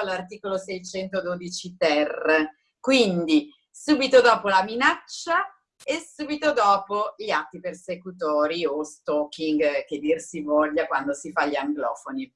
all'articolo 612 ter, quindi subito dopo la minaccia e subito dopo gli atti persecutori o stalking, che dir si voglia quando si fa gli anglofoni.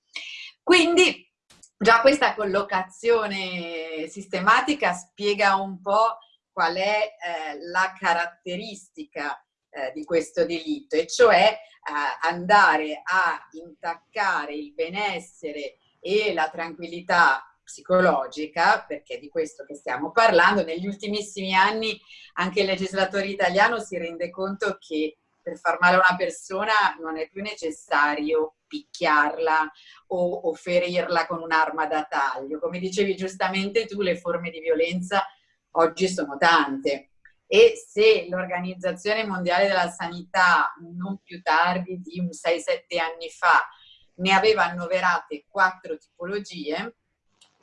Quindi già questa collocazione sistematica spiega un po' qual è eh, la caratteristica eh, di questo delitto, e cioè eh, andare a intaccare il benessere e la tranquillità psicologica, perché di questo che stiamo parlando, negli ultimissimi anni anche il legislatore italiano si rende conto che per far male a una persona non è più necessario picchiarla o, o ferirla con un'arma da taglio. Come dicevi giustamente tu, le forme di violenza oggi sono tante e se l'Organizzazione Mondiale della Sanità non più tardi di 6-7 anni fa ne aveva annoverate quattro tipologie,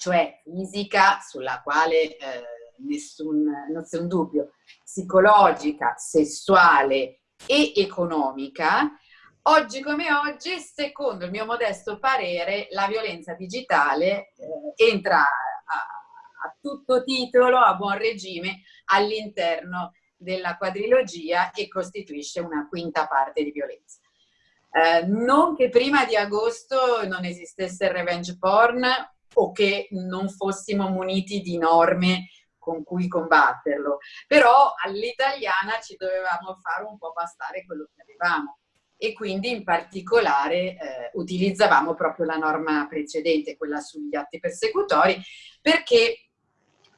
cioè fisica, sulla quale eh, nessun, nessun dubbio, psicologica, sessuale e economica, oggi come oggi, secondo il mio modesto parere, la violenza digitale eh, entra a, a tutto titolo, a buon regime, all'interno della quadrilogia e costituisce una quinta parte di violenza. Eh, non che prima di agosto non esistesse il revenge porn o che non fossimo muniti di norme con cui combatterlo, però all'italiana ci dovevamo fare un po' bastare quello che avevamo. E quindi in particolare eh, utilizzavamo proprio la norma precedente, quella sugli atti persecutori, perché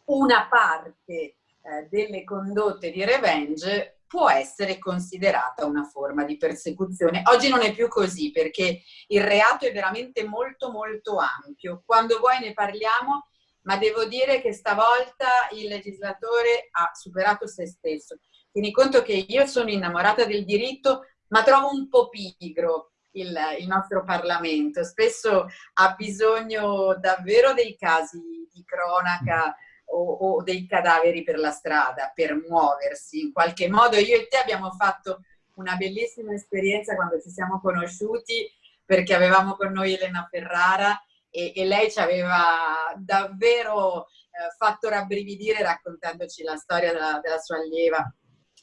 una parte eh, delle condotte di revenge può essere considerata una forma di persecuzione. Oggi non è più così perché il reato è veramente molto molto ampio. Quando vuoi ne parliamo, ma devo dire che stavolta il legislatore ha superato se stesso. Tieni conto che io sono innamorata del diritto, ma trovo un po' pigro il, il nostro Parlamento. Spesso ha bisogno davvero dei casi di cronaca o, o, dei cadaveri per la strada per muoversi. In qualche modo io e te abbiamo fatto una bellissima esperienza quando ci siamo conosciuti perché avevamo con noi Elena Ferrara e, e lei ci aveva davvero eh, fatto rabbrividire raccontandoci la storia della, della sua allieva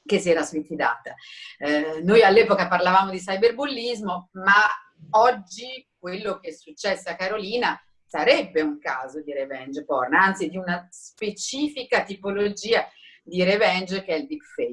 che si era suicidata. Eh, noi all'epoca parlavamo di cyberbullismo, ma oggi quello che è successo a Carolina sarebbe un caso di revenge porn, anzi di una specifica tipologia di revenge che è il deepfake.